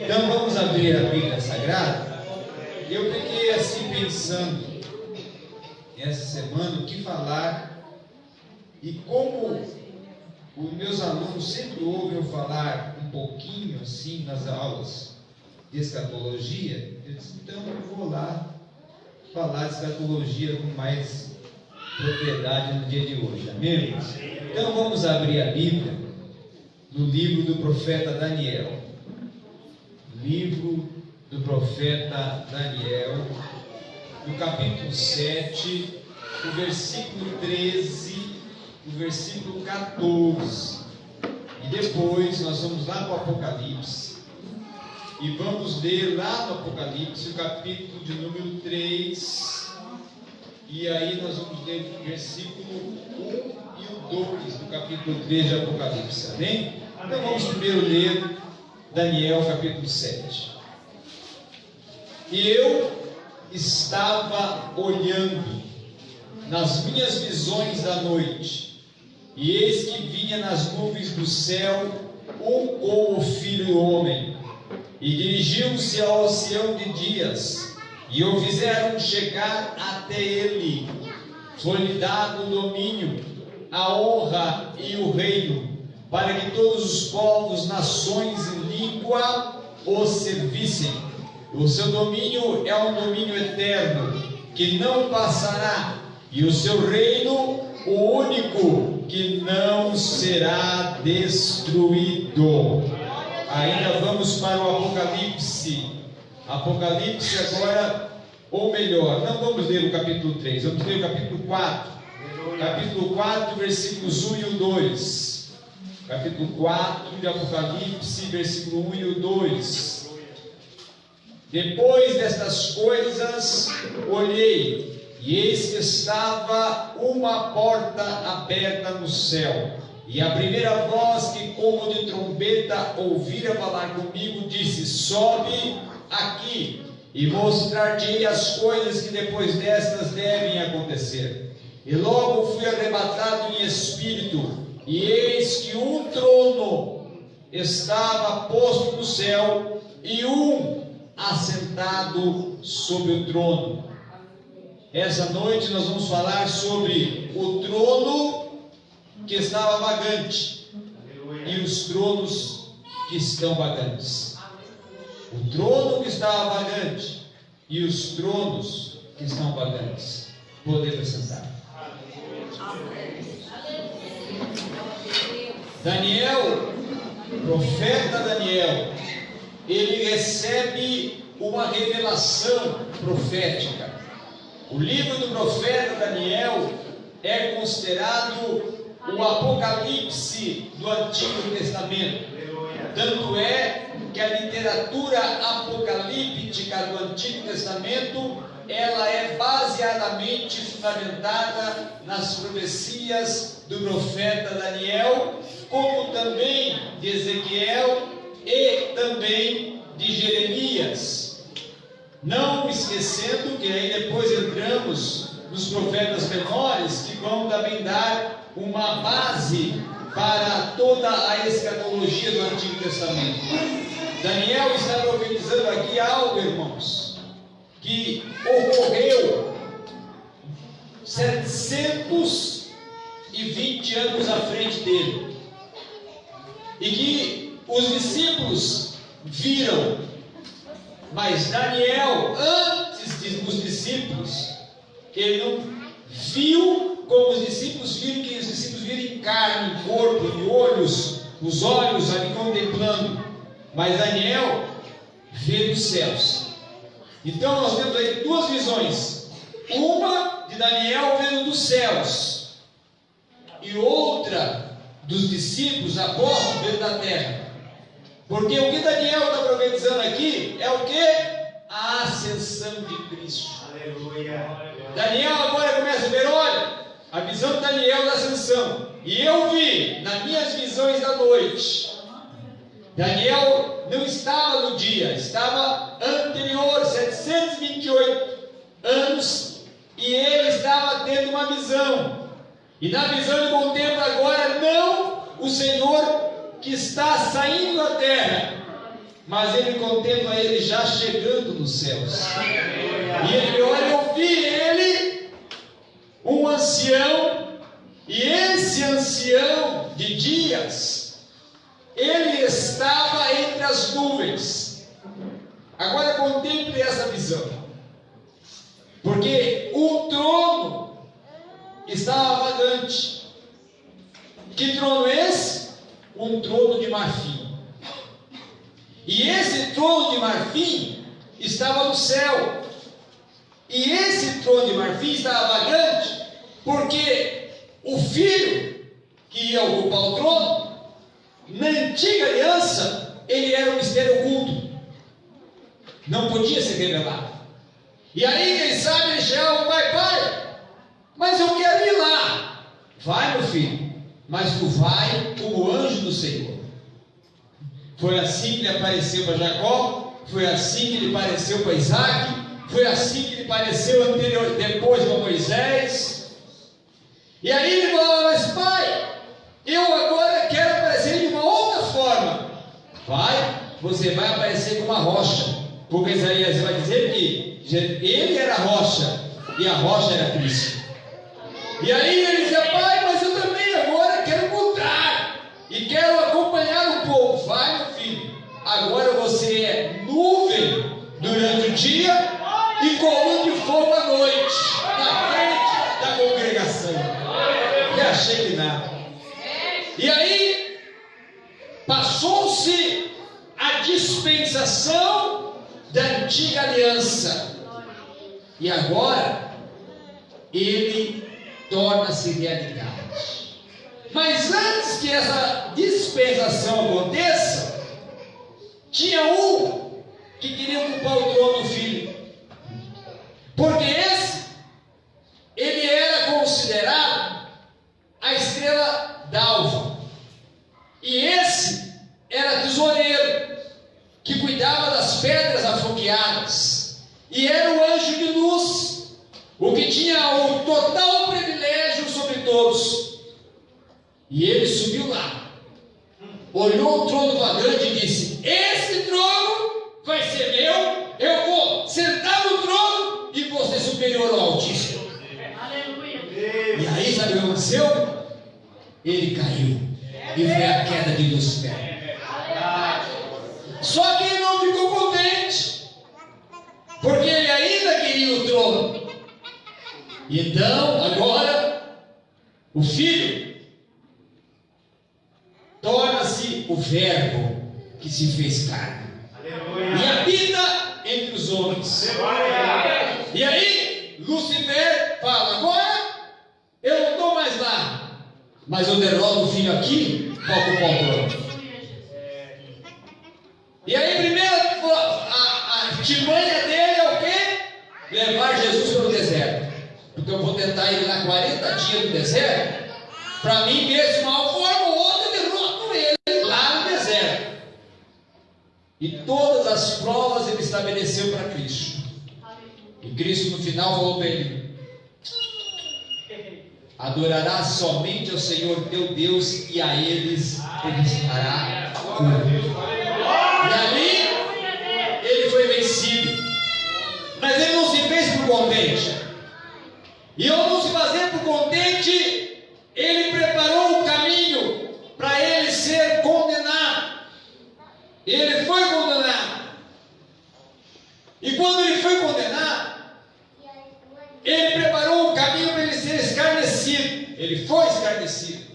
Então vamos abrir a Bíblia Sagrada. Eu fiquei assim pensando essa semana o que falar e como os meus alunos sempre ouvem eu falar um pouquinho assim nas aulas de escatologia, eu disse, então eu vou lá falar de escatologia com mais propriedade no dia de hoje, amém? Então vamos abrir a Bíblia no livro do profeta Daniel. Livro do profeta Daniel, no capítulo 7, o versículo 13, o versículo 14. E depois nós vamos lá para o Apocalipse. E vamos ler lá no Apocalipse o capítulo de número 3. E aí nós vamos ler o versículo 1 e o 2 do capítulo 3 de Apocalipse. Amém? Então vamos primeiro ler Daniel capítulo 7. E eu estava olhando nas minhas visões da noite, e eis que vinha nas nuvens do céu um como filho do homem, e dirigiu-se ao oceano de dias, e o fizeram chegar até ele. Foi-lhe dado o domínio, a honra e o reino, para que todos os povos, nações e língua o servissem. O seu domínio é um domínio eterno, que não passará, e o seu reino, o único que não será destruído. Ainda vamos para o Apocalipse. Apocalipse agora, ou melhor, não vamos ler o capítulo 3, vamos ler o capítulo 4. Capítulo 4, versículos 1 e o 2. Capítulo 4 de Apocalipse, versículo 1 e o 2. Depois destas coisas, olhei e eis que estava uma porta aberta no céu. E a primeira voz que, como de trombeta, ouvira falar comigo, disse: Sobe aqui e mostrar-te as coisas que depois destas devem acontecer. E logo fui arrebatado em espírito, e eis que um trono estava posto no céu, e um assentado sobre o trono essa noite nós vamos falar sobre o trono que estava vagante e os tronos que estão vagantes. O trono que estava vagante e os tronos que estão vagantes. Podemos sentar. Daniel, profeta Daniel, ele recebe uma revelação profética o livro do profeta Daniel é considerado o Apocalipse do Antigo Testamento. Tanto é que a literatura apocalíptica do Antigo Testamento ela é baseadamente fundamentada nas profecias do profeta Daniel, como também de Ezequiel e também de Jeremias. Não esquecendo que aí depois entramos nos profetas menores que vão também dar uma base para toda a escatologia do Antigo Testamento. Daniel está profetizando aqui algo, irmãos, que ocorreu 720 anos à frente dele. E que os discípulos viram mas Daniel, antes dos discípulos, ele não viu como os discípulos viram, que os discípulos viram em carne, em corpo, em olhos, os olhos ali contemplando. Mas Daniel vê dos céus. Então nós temos aí duas visões. Uma de Daniel vendo dos céus, e outra dos discípulos apóstolos vendo da terra. Porque o que Daniel está profetizando aqui é o que? A ascensão de Cristo. Aleluia. Daniel agora começa a ver, olha, a visão de Daniel da ascensão. E eu vi nas minhas visões da noite. Daniel não estava no dia, estava anterior, 728 anos, e ele estava tendo uma visão. E na visão ele contempla agora não o Senhor que está saindo da terra, mas ele contempla ele já chegando nos céus. E ele olha, eu vi ele, um ancião, e esse ancião de dias, ele estava entre as nuvens. Agora contemple essa visão. Porque o trono estava vagante. Que trono é esse? Um trono de marfim. E esse trono de marfim estava no céu. E esse trono de marfim estava vagante, porque o filho que ia ocupar o trono, na antiga aliança, ele era um mistério oculto. Não podia ser revelado. E aí, quem sabe, ele chegava, pai, pai, mas eu quero ir lá. Vai, meu filho, mas tu vai como anjo do Senhor. Foi assim que ele apareceu para Jacó, foi assim que ele apareceu para Isaac, foi assim que ele apareceu anterior, depois para Moisés. E aí ele falou, mas pai, eu agora quero aparecer de uma outra forma. Vai, você vai aparecer com uma rocha. Porque Isaías vai dizer que ele era a rocha e a rocha era Cristo. E aí ele dizia, pai, mas eu também agora quero mudar e quero acompanhar o povo. Vai, meu filho, agora você é nuvem durante o dia e coluna de fogo à noite, na frente da congregação. E achei que nada. E aí passou-se a dispensação da antiga aliança. E agora ele torna-se realidade. Mas antes que essa dispensação aconteça, tinha um que queria ocupar o trono do filho. Porque esse, ele era considerado a estrela d'alva. E esse era tesoureiro, que cuidava das pedras afogueadas. E era o anjo de luz, o que tinha o total privilégio sobre todos. E ele subiu lá, olhou o trono vagante e disse: Esse trono vai ser meu, eu vou sentar no trono e vou ser superior ao Altíssimo. Aleluia. E aí, sabe o que aconteceu? Ele caiu e foi a queda de Lucifer. Só que ele não ficou contente, porque ele ainda queria o trono. Então, agora, o filho torna-se o Verbo que se fez carne e habita entre os homens. E aí, Lucifer fala: agora eu não estou mais lá, mas eu derroto o filho aqui para ocupar o trono. E aí, primeiro, a, artimanha dele é o quê? Levar Jesus para o deserto. Porque eu vou tentar ir lá 40 dias no deserto, para mim mesmo, uma forma E todas as provas ele estabeleceu para Cristo. E Cristo no final falou para ele: Adorarás somente ao Senhor teu Deus e a eles prestará culto. E ali ele foi vencido. Mas ele não se fez por contente. E ao não se fazer por contente, ele preparou o caminho para ele ser condenado. Ele foi condenado. E quando ele foi condenado, ele preparou o caminho para ele ser escarnecido. Ele foi escarnecido.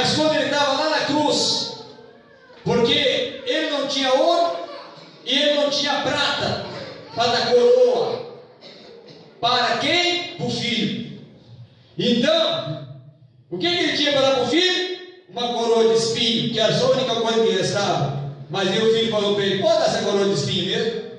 Mas quando ele estava lá na cruz, porque ele não tinha ouro e ele não tinha prata para dar coroa. Para quem? Para o filho. Então, o que, ele tinha para dar para o filho? Uma coroa de espinho, que era a única coisa que restava. Mas aí o filho falou para ele: pode dar essa coroa de espinho mesmo?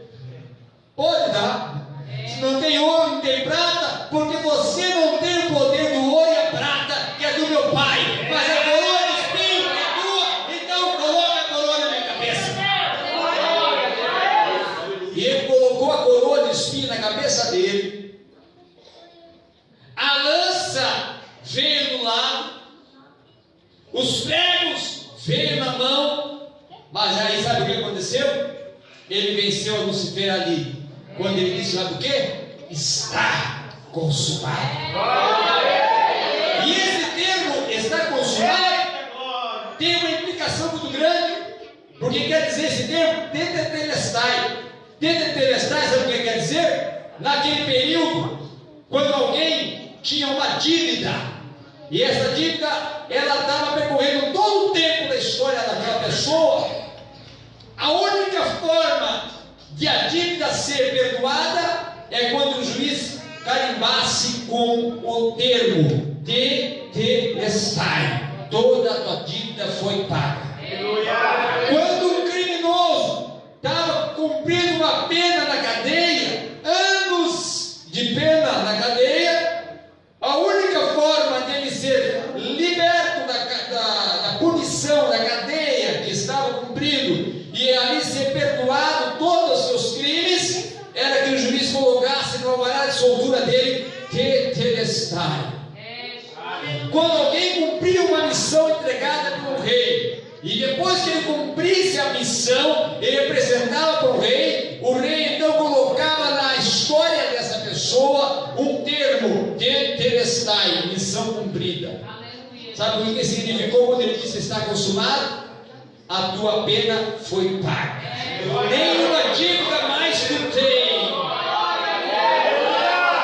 Pode dar. Se não tem ouro, não tem prata, porque você não tem o poder do ouro e a prata, que é do meu pai. Mas a coroa de espinho é tua, então coloca a coroa na minha cabeça. E ele colocou a coroa de espinho na cabeça dele. A lança veio no lado, os pregos veio na mão, mas aí sabe o que aconteceu? Ele venceu Lucifer ali. Quando ele disse, sabe o que? Está consumado. E esse termo, está consumado, tem uma implicação muito grande. Porque quer dizer esse termo? Tetetelestai. Tetetelestai, sabe o que quer dizer? Naquele período, quando alguém tinha uma dívida, e essa dívida, ela estava percorrendo todo o tempo da história daquela pessoa, a única forma de a dívida ser perdoada é quando o juiz carimbasse com o termo de telestai. Toda a tua dívida foi paga. Quando um criminoso estava cumprindo uma pena na cadeia, anos de pena na cadeia, a única forma dele ser liberto da, da, da punição, da cadeia que estava cumprindo e ali ser perdoado todos os seus crimes, era que o juiz colocasse no alvará de soltura dele tetelestai. Quando alguém cumpria uma missão entregada pelo rei, e depois que ele cumprisse a missão, ele apresentava para o rei, o rei então colocava na história dessa pessoa um termo, tetelestai, missão cumprida. Sabe o que significou quando ele disse está consumado? A tua pena foi paga. Nenhuma dívida mais tu tem.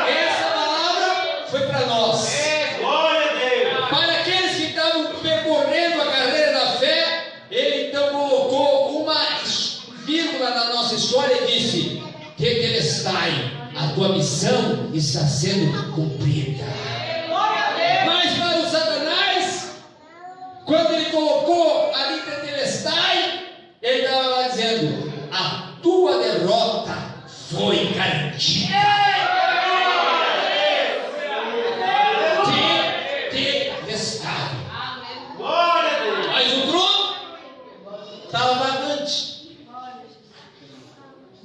Essa palavra foi para nós. Para aqueles que estavam percorrendo a carreira da fé, ele então colocou uma vírgula na nossa história e disse: Tetelestai, missão está sendo cumprida. Mas para o Satanás, quando ele colocou ali Tetelestai, ele estava lá dizendo: A tua derrota foi garantida. Tetelestai. Mas o trono estava vagante.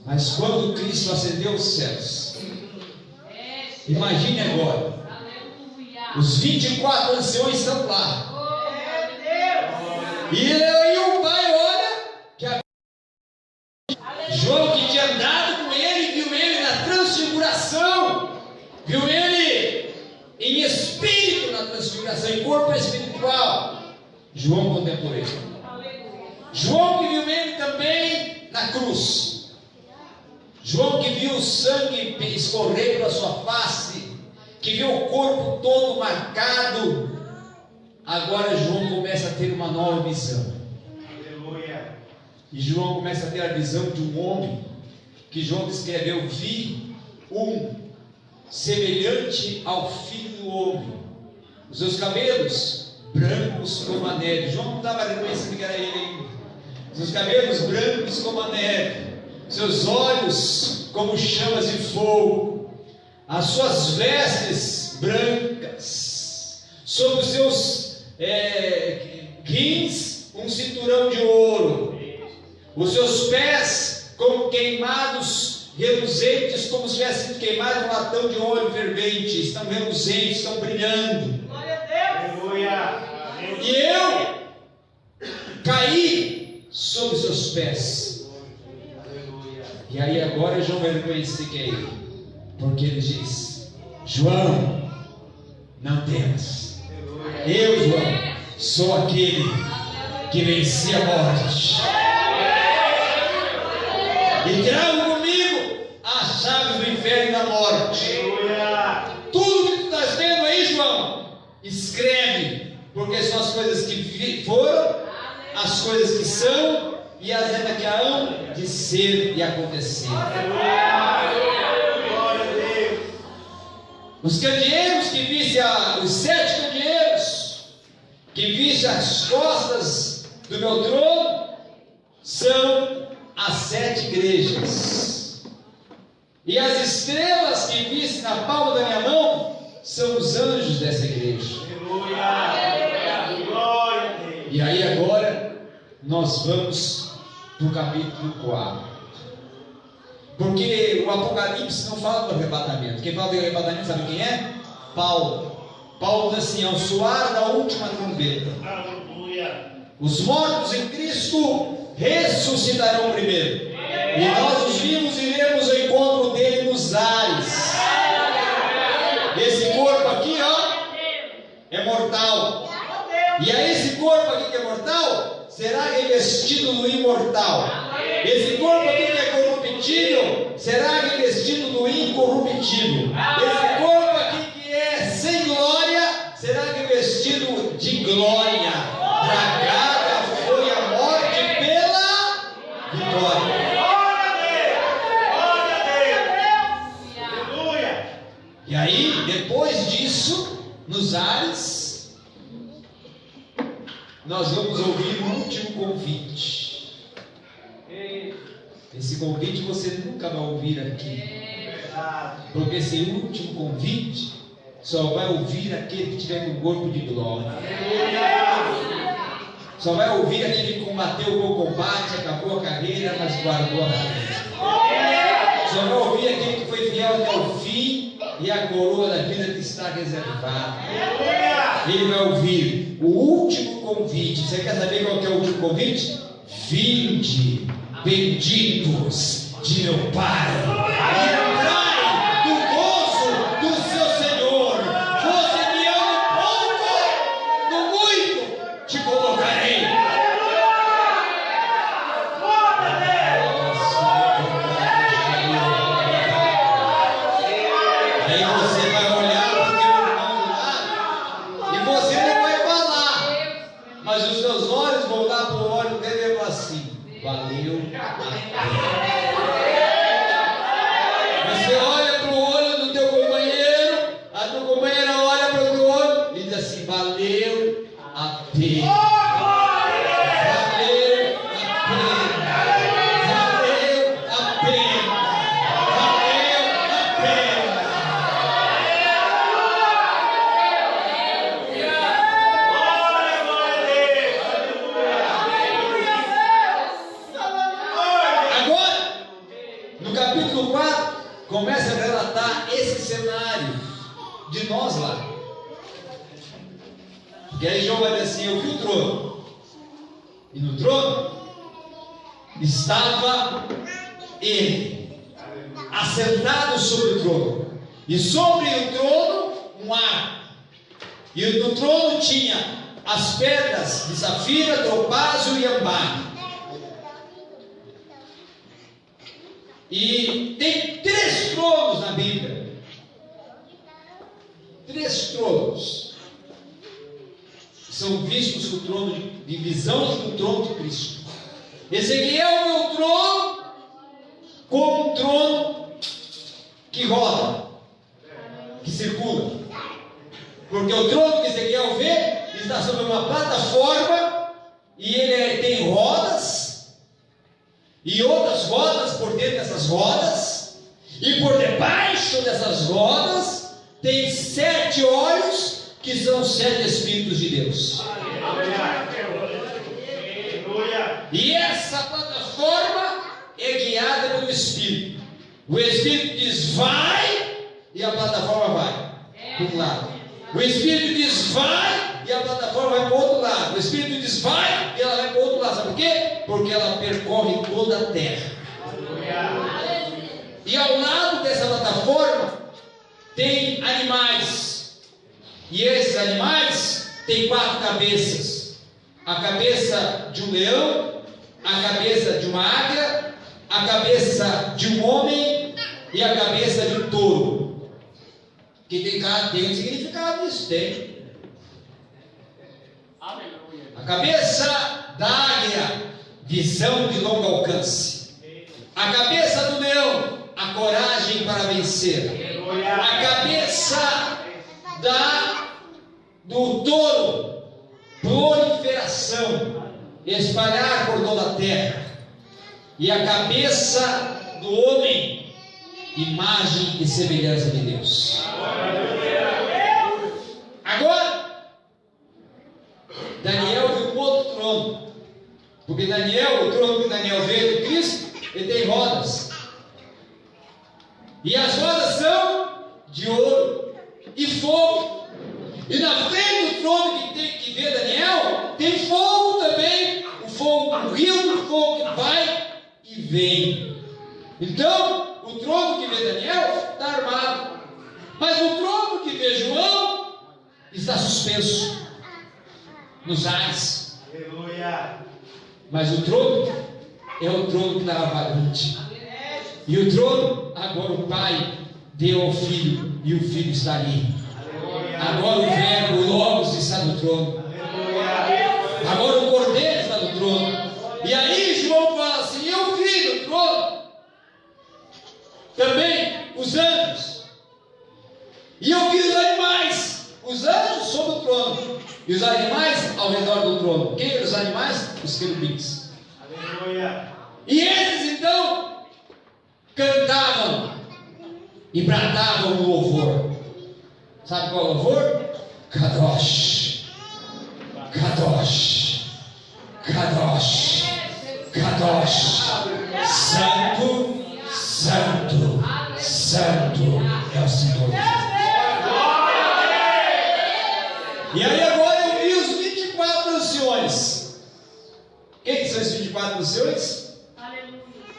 Mas quando Cristo acendeu os céus, imagine agora, os 24 anciões estão lá. E aí o pai olha que a... João que tinha andado com ele, viu ele na transfiguração, viu ele em espírito na transfiguração, em corpo espiritual. João contemplou ele. João que viu ele também na cruz. João que viu o sangue escorrer pela sua face, que viu o corpo todo marcado. Agora João começa a ter uma nova visão. E João começa a ter a visão de um homem que João descreveu: vi um semelhante ao filho do homem. Os seus cabelos brancos como a neve. João não estava reconhecendo que era ele ainda. Seus cabelos brancos como a neve. Seus olhos como chamas de fogo. As suas vestes brancas. Sobre os seus é, rins, um cinturão de ouro. Os seus pés como queimados, reluzentes, como se tivesse sido queimado um latão de óleo fervente. Estão reluzentes, estão brilhando. E eu caí sobre seus pés. E aí agora João vai reconhecer que é ele. Porque ele diz: João, não temas. Eu, João, sou aquele que venci a morte. E trago comigo as chaves do inferno e da morte. Tudo que tu estás vendo aí, João, escreve, porque são as coisas que foram, as coisas que são e as ainda que hão de ser e acontecer. Os candeeiros que visse a, os sete candeeiros que visse as costas do meu trono são as sete igrejas. E as estrelas que visse na palma da minha mão são os anjos dessa igreja. E aí agora nós vamos para o capítulo 4. Porque o Apocalipse não fala do arrebatamento. Quem fala do arrebatamento sabe quem é? Paulo. Paulo diz assim: ao soar da última trombeta, os mortos em Cristo ressuscitarão primeiro. E nós, os vivos, iremos ao encontro dele nos ares. Esse corpo aqui, ó, é mortal. E aí, esse corpo aqui que é mortal, será revestido no imortal. Esse corpo aqui que é corruptível, será revestido no incorruptível. Esse corpo aqui que é sem glória, será revestido de glória. Tragada foi a morte pela vitória. E aí, depois disso, nos ares, nós vamos ouvir o último convite. Esse convite você nunca vai ouvir aqui. Porque esse último convite só vai ouvir aquele que tiver com o corpo de glória. Só vai ouvir aquele que combateu o bom combate, acabou a carreira, mas guardou a carreira. Só vai ouvir aquele que foi fiel até o fim e a coroa da vida que está reservada. Ele vai ouvir o último convite. Você quer saber qual é o último convite? Vinde, benditos de meu Pai. Valeu a pena. E sobre o trono um ar, e no trono tinha as pedras de safira, topázio e ambar. E tem três tronos na Bíblia. Três tronos. São vistos com o trono de, visão do trono de Cristo. Ezequiel é o trono como um trono que roda, que circula. Porque o trono que Ezequiel vê está sobre uma plataforma e ele é- tem rodas e outras rodas por dentro dessas rodas, e por debaixo dessas rodas tem sete olhos que são sete Espíritos de Deus. E essa plataforma é guiada pelo Espírito. O Espírito diz vai e a plataforma vai para um lado. O Espírito diz vai e a plataforma vai para o outro lado. O Espírito diz vai e ela vai para o outro lado. Sabe por quê? Porque ela percorre toda a terra. E ao lado dessa plataforma tem animais. E esses animais têm quatro cabeças: a cabeça de um leão, a cabeça de uma águia, a cabeça de um homem e a cabeça de um touro. Que tem, tem um significado isso, tem. A cabeça da águia, visão de longo alcance. A cabeça do leão, a coragem para vencer. A cabeça da do touro, proliferação, espalhar por toda a terra. E a cabeça do homem, imagem e semelhança de Deus. Agora, Daniel viu outro trono. Porque Daniel, o trono que Daniel vê de Cristo, ele tem rodas. E as rodas são de ouro e fogo. E na frente do trono que, tem, que vê Daniel, tem fogo também. O fogo, o rio do fogo que vem. Então, trono que vê Daniel está armado. Mas o trono que vê João está suspenso nos ares. Aleluia. Mas o trono é o trono que estava vagante. E o trono, agora o Pai deu ao Filho, e o Filho está ali. Agora o Verbo, o Logos está no trono. E os animais ao redor do trono. Quem eram os animais? Os querubins. Aleluia. E eles então cantavam e bradavam o louvor. Sabe qual é o louvor? Kadosh, Kadosh, Kadosh, Kadosh, Santo, Santo, Santo é o Senhor. E aí agora eu vi os 24 anciões. Quem que são esses 24 anciões?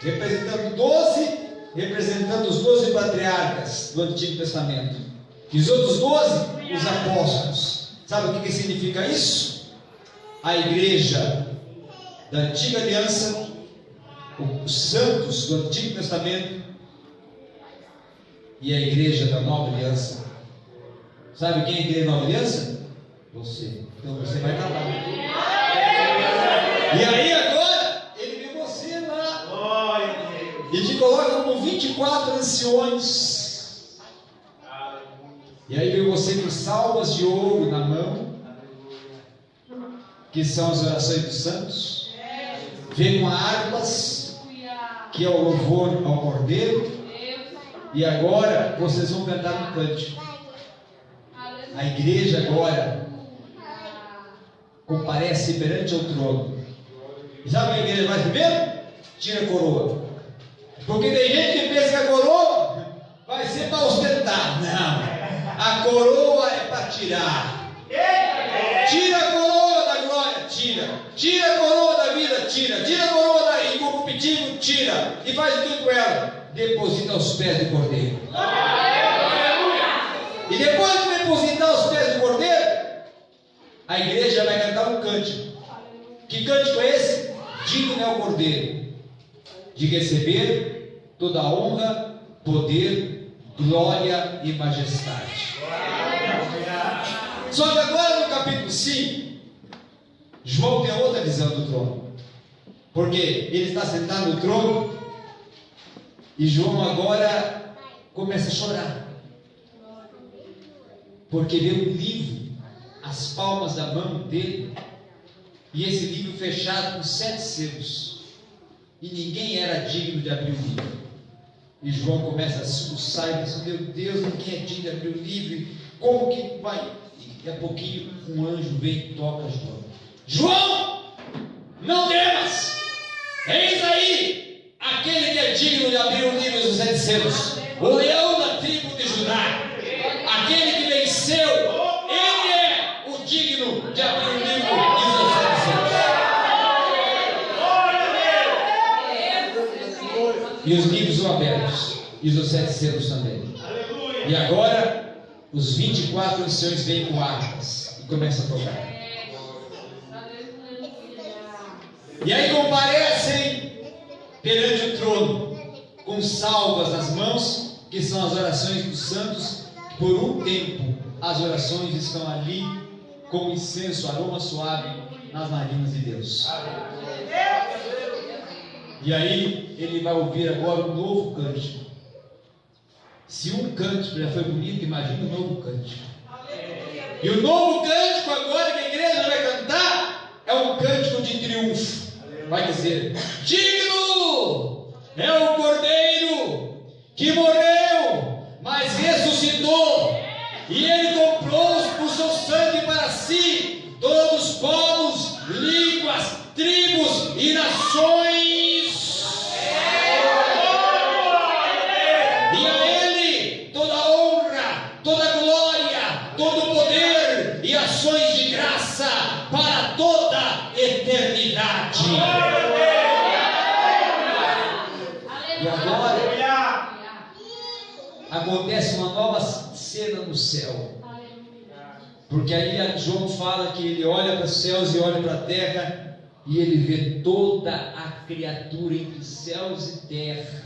Representando 12, representando os 12 patriarcas do Antigo Testamento. E os outros 12, os apóstolos. Sabe o que, que significa isso? A igreja da antiga aliança, os santos do Antigo Testamento e a igreja da nova aliança. Sabe quem é a igreja da nova aliança? Você. Então você vai estar lá. E aí agora, ele vê você lá. E te coloca como 24 anciões. E aí vê você com salvas de ouro na mão. Que são as orações dos santos. Vê com harpas, que é o louvor ao cordeiro. E agora vocês vão cantar um cântico. A igreja agora comparece perante o trono. E sabe o que a igreja faz primeiro? Tira a coroa. Porque tem gente que pensa que a coroa vai ser para ostentar. Não. A coroa é para tirar. Tira a coroa da glória, tira. Tira a coroa da vida, tira. Tira a coroa da incorruptível, tira. E faz tudo com ela. Deposita aos pés do cordeiro. E depois de depositar aos pés do cordeiro, a igreja vai cantar um cântico. Que cântico é esse? Digno é o cordeiro de receber toda a honra, poder, glória e majestade. Só que agora no capítulo 5, João tem outra visão do trono. Porque ele está sentado no trono e João agora começa a chorar. Porque vê um livro, as palmas da mão dele, e esse livro fechado com sete selos. E ninguém era digno de abrir o livro. E João começa a soluçar e diz: Meu Deus, ninguém é digno de abrir o livro. Como que vai? E a pouquinho um anjo vem e toca João. João, não temas! Eis aí aquele que é digno de abrir o livro dos sete selos. O leão da tribo de Judá. Aquele que venceu. Ele é o digno de abrir o livro dos sete selos. E os livros são abertos. E os sete selos também. E agora, os 24 anciões vêm com armas e começam a tocar. E aí comparecem perante o trono, com salvas nas mãos, que são as orações dos santos. Por um tempo, as orações estão ali, como incenso, aroma suave nas narinas de Deus. E aí, ele vai ouvir agora um novo cântico. Se um cântico já foi bonito, imagine um novo cântico. E o novo cântico agora que a igreja vai cantar é um cântico de triunfo. Vai dizer: Digno é o Cordeiro que morreu, mas ressuscitou, e ele comprou por seu sangue para si todos os povos, línguas, tribos e nações. E a ele toda honra, toda glória, todo poder e ações de graça para toda eternidade. E agora acontece uma nova cena no céu. Porque aí João fala que ele olha para os céus e olha para a terra e ele vê toda a criatura entre céus e terra.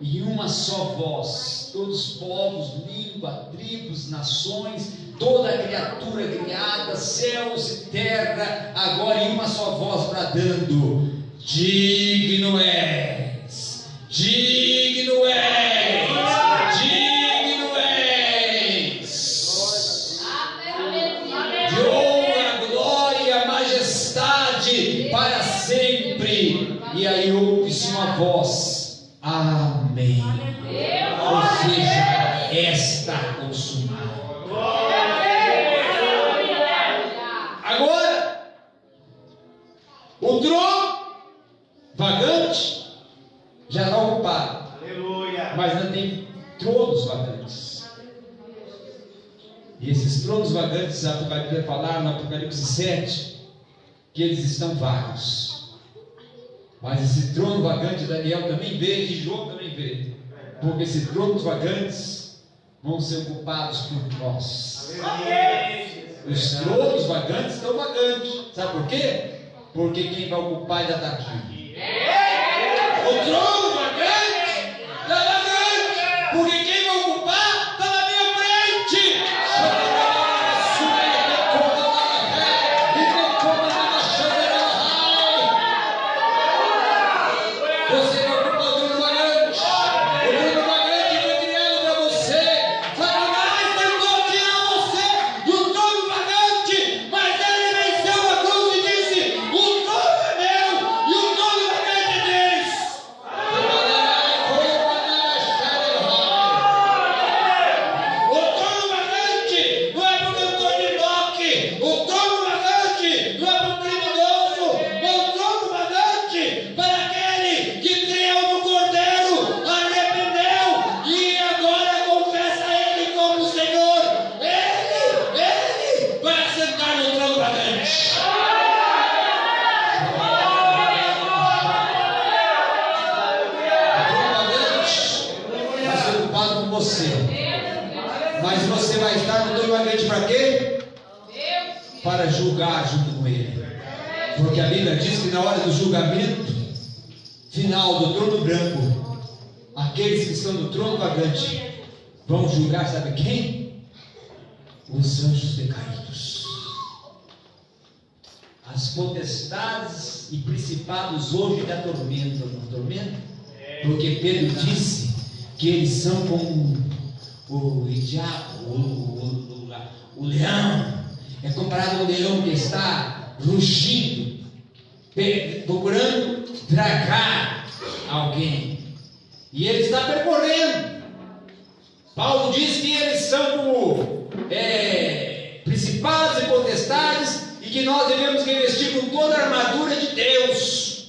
E uma só voz, todos os povos, língua, tribos, nações, toda a criatura criada, céus e terra, agora em uma só voz bradando: Digno és, digno és, vai falar no Apocalipse 7, que eles estão vagos. Mas esse trono vagante Daniel também vê e João também vê. Porque esses tronos vagantes vão ser ocupados por nós. Os tronos vagantes estão vagantes. Sabe por quê? Porque quem vai ocupar ainda está aqui. O trono quem? Os anjos decaídos. As potestades e principados hoje da tormenta, não tormenta? Porque Pedro disse que eles são como o diabo, o, o, o, leão. É comparado ao leão que está rugindo, procurando tragar alguém. E ele está percorrendo. Paulo diz que eles são como é, principados e potestades e que nós devemos revestir com toda a armadura de Deus.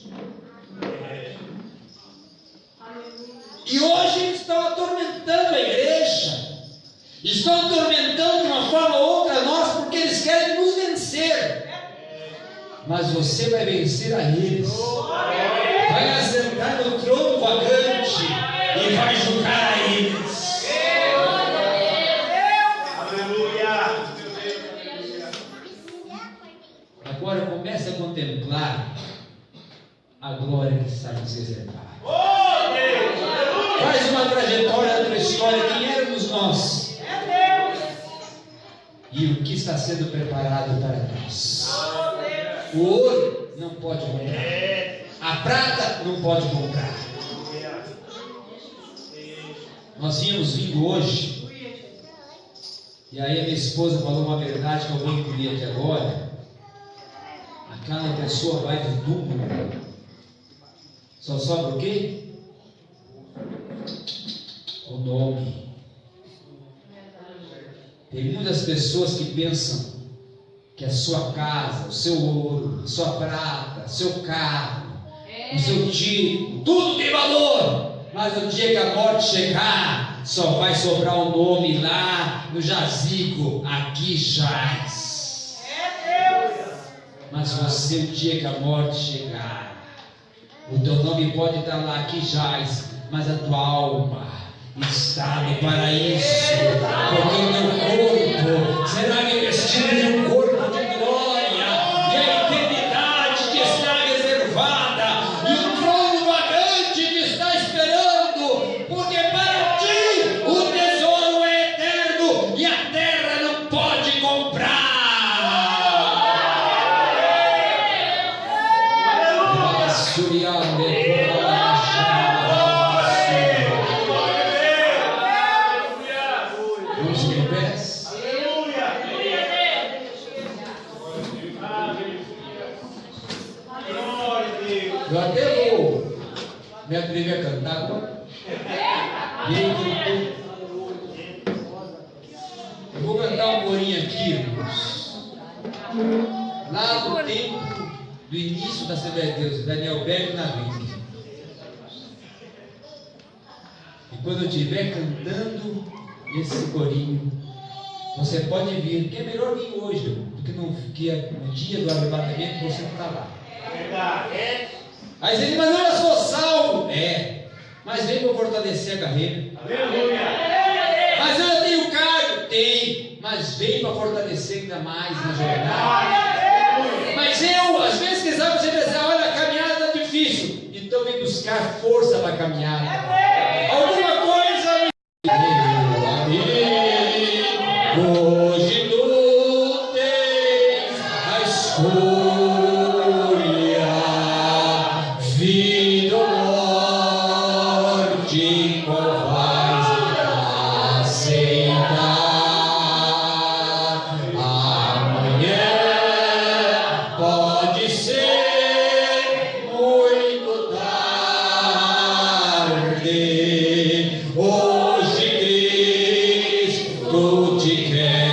E hoje estão atormentando a igreja. Estão atormentando de uma forma ou outra nós porque eles querem nos vencer. Mas você vai vencer a eles. Vai assentar no trono vagante e vai julgar contemplar a glória que está nos reservada. Oh. Faz uma trajetória da tua história, quem éramos nós e o que está sendo preparado para nós. O ouro não pode comprar, a prata não pode comprar. Nós vínhamos vindo hoje, e aí a minha esposa falou uma verdade que eu vou incluir aqui agora. Aquela pessoa vai do túmulo, só sobra o quê? O nome. Tem muitas pessoas que pensam que a sua casa, o seu ouro, a sua prata, o seu carro, o seu título, tudo tem valor. Mas no dia que a morte chegar, só vai sobrar o nome lá no jazigo, aqui jaz mas você, o dia que a morte chegar, o teu nome pode estar lá que jaz, mas a tua alma está no paraíso, porque o teu corpo será investido de um corpo. de quem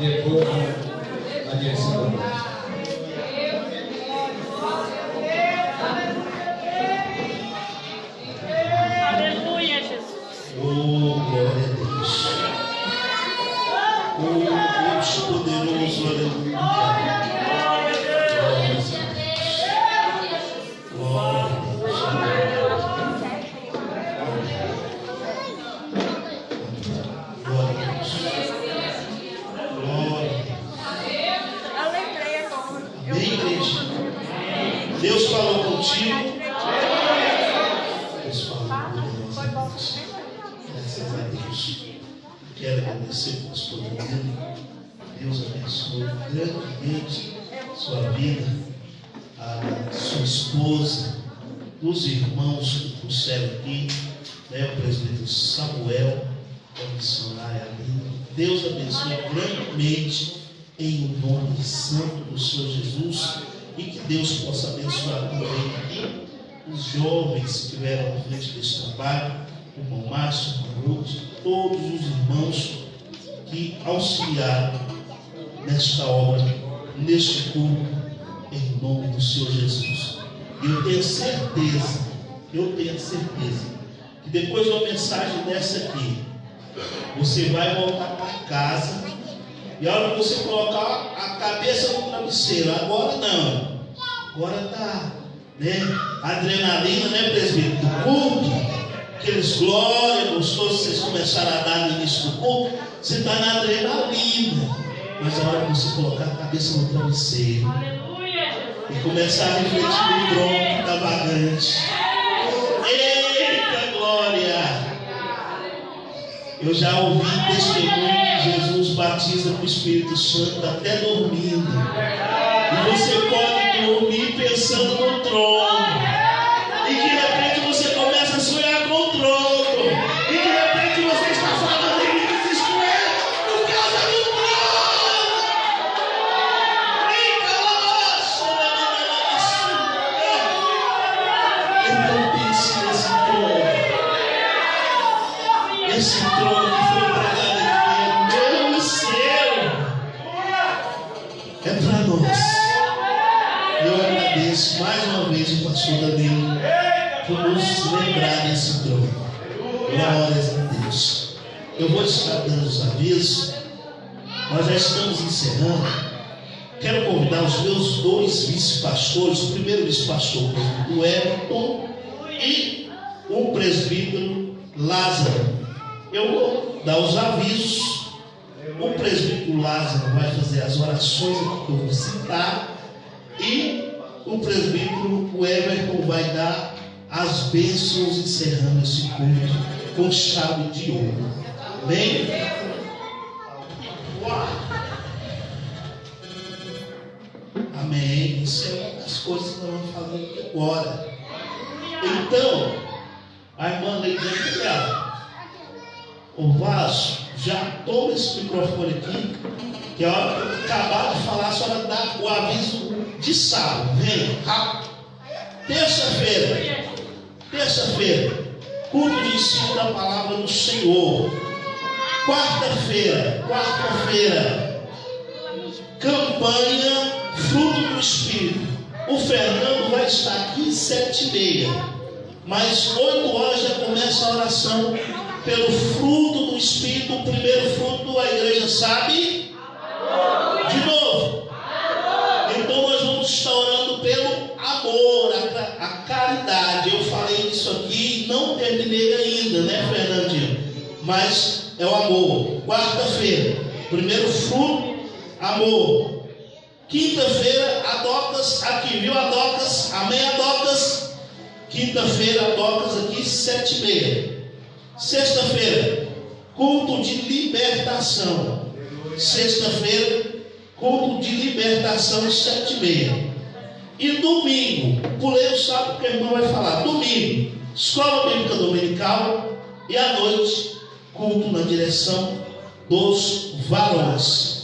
ये वो que depois de uma mensagem dessa aqui, você vai voltar para casa e a hora que você colocar a cabeça no travesseiro, agora não, agora está né? Adrenalina, né, presbítero? Do culto. Aqueles glórias gostosos que vocês começaram a dar no início do culto. Você está na adrenalina. Mas a hora que você colocar a cabeça no travesseiro Aleluia, e começar a refletir no trono que está vagante. Eita glória! Eu já ouvi testemunho que Jesus batiza com o Espírito Santo até dormindo. E você pode dormir pensando no trono. Estar dando os avisos. Nós já estamos encerrando. Quero convidar os meus dois vice-pastores, o primeiro vice-pastor, o Everton, e o presbítero Lázaro. Eu vou dar os avisos. O presbítero Lázaro vai fazer as orações que eu vou citar. E o presbítero o Everton vai dar as bênçãos encerrando esse culto com chave de ouro. Amém? Amém. Isso é uma das coisas que nós vamos fazer agora. Então, a irmã Leide dela, o vaso, já toma esse microfone aqui, que a hora que eu acabar de falar, a senhora dá o aviso de sábado. Vem, rápido. Terça-feira, terça-feira, culto de ensino da palavra do Senhor. Quarta-feira, quarta-feira, campanha Fruto do Espírito. O Fernando vai estar aqui sete e meia, mas oito horas já começa a oração pelo fruto do Espírito. O primeiro fruto a igreja sabe? De novo. Então nós vamos estar orando pelo amor, a, a caridade. Eu falei isso aqui e não terminei ainda, né, Fernandinho? Mas é o amor. Quarta-feira, primeiro fruto, amor. Quinta-feira, Adocas aqui, viu Adocas? Amém, Adocas? Quinta-feira, Adocas aqui, sete e meia. Sexta-feira, culto de libertação. Sexta-feira, culto de libertação, sete e meia. E domingo, pulei o sábado porque a irmã vai falar. Domingo, escola bíblica dominical. E à noite, culto na direção dos varões.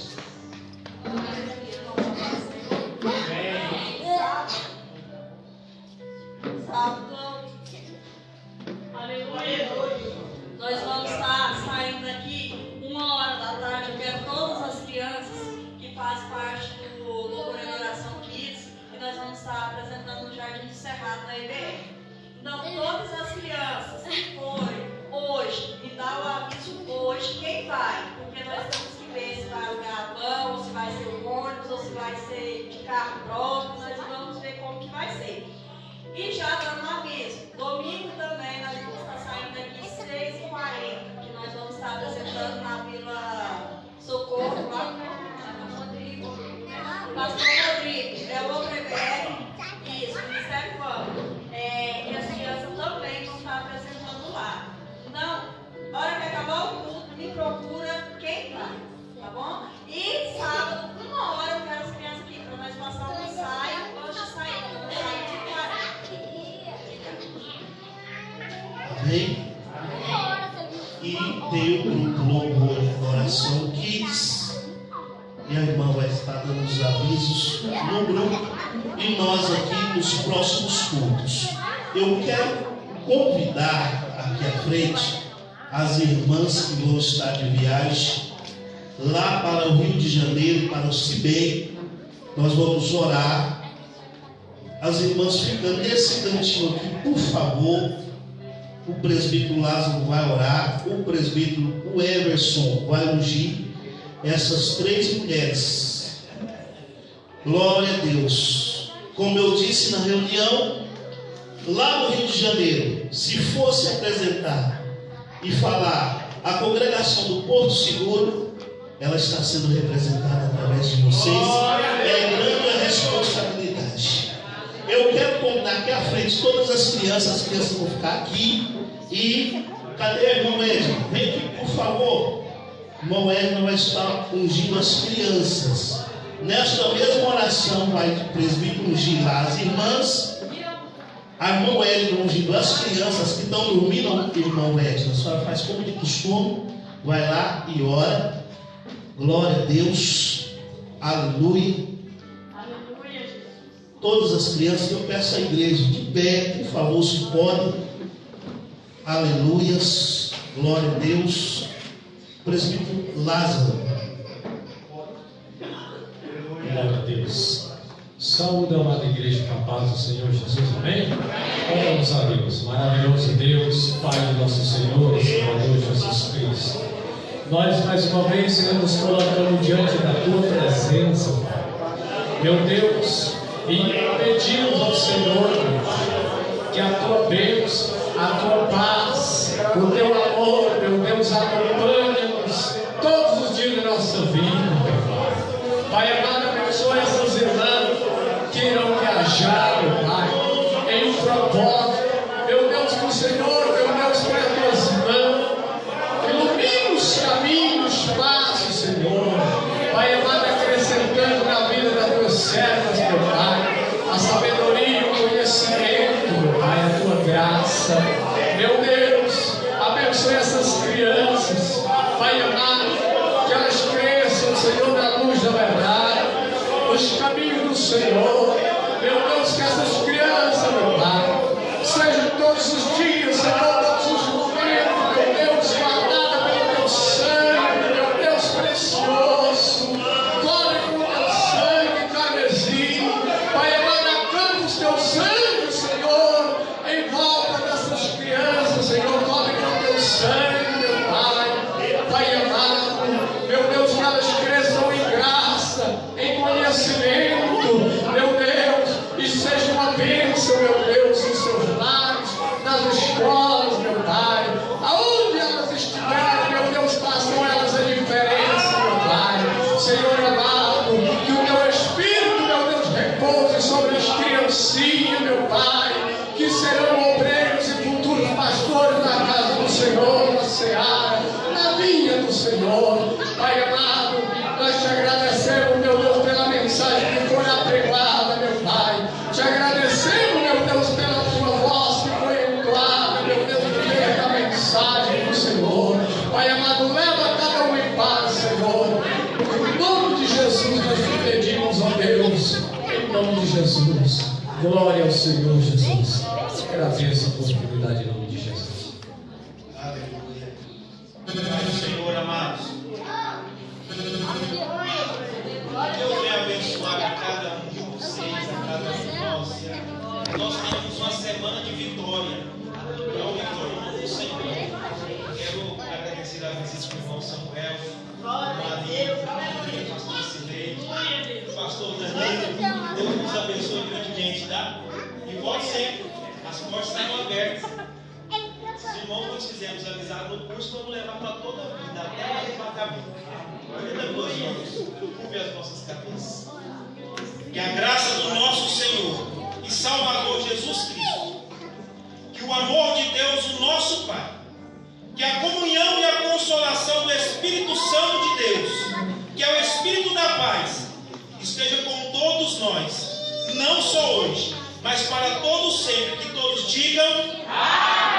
Então, todas as crianças que forem hoje, dá o aviso hoje quem vai, porque nós temos que ver se vai alugar a van, ou se vai ser o ônibus, ou se vai ser de carro próprio, nós vamos ver como que vai ser. E já dando um aviso, domingo também nós vamos estar saindo daqui 6h40, que nós vamos estar apresentando na Vila Socorro, lá no Rodrigo. Pastor Rodrigo, é o OPBR, isso, Ministério Público. Procura quem tá, tá bom? E sábado, uma hora, eu quero as crianças aqui, para nós passar um ensaio, de sair, um de 40. Amém? E tem o grupo Louvor e Adoração Kids. E a irmã vai estar dando os avisos no grupo. E nós aqui nos próximos cultos. Eu quero convidar aqui à frente as irmãs que vão estar de viagem lá para o Rio de Janeiro, para o Cibei. Nós vamos orar. As irmãs ficam nesse cantinho aqui, por favor. O presbítero Lázaro vai orar, o presbítero o Everson vai ungir essas três mulheres. Glória a Deus. Como eu disse na reunião, lá no Rio de Janeiro, se fosse apresentar e falar a congregação do Porto Seguro, ela está sendo representada através de vocês. É grande a responsabilidade. Eu quero convidar aqui à frente todas as crianças, as crianças vão ficar aqui. E cadê a irmã Edna? Vem aqui, por favor. Irmão Edna vai estar ungindo as crianças. Nesta mesma oração, vai o presbítero ungir lá as irmãs. A irmã Edna ungindo as crianças que estão dormindo. Irmão Edna, a senhora faz como de costume. Vai lá e ora. Glória a Deus. Aleluia. Aleluia, Jesus. Todas as crianças, eu peço à igreja de pé, por favor, se pode. Aleluias. Glória a Deus. Presbítero Lázaro. Glória a Deus. Saúde, amada igreja, com a paz do Senhor Jesus, amém? Oramos a Deus, maravilhoso Deus, Pai do nosso Senhor Salvador Jesus Cristo. Nós mais uma vez, Senhor, nos colocamos diante da Tua presença. Meu Deus, e pedimos ao Senhor, que a Tua bênção, a Tua paz, o Teu amor, meu Deus, acompanhe-nos crianças, E volte sempre. As portas estão abertas. Os irmãos nós fizemos amizade no curso, vamos levar para toda a vida, até arrebatamento. Cuida dos irmãos, curve as nossas cabeças. Que a graça do nosso Senhor e Salvador Jesus Cristo, que o amor de Deus, o nosso Pai, que a comunhão e a consolação do Espírito Santo de Deus, que é o Espírito da paz, esteja com todos nós, não só hoje, mas para todos sempre, que todos digam Amém.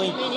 Filho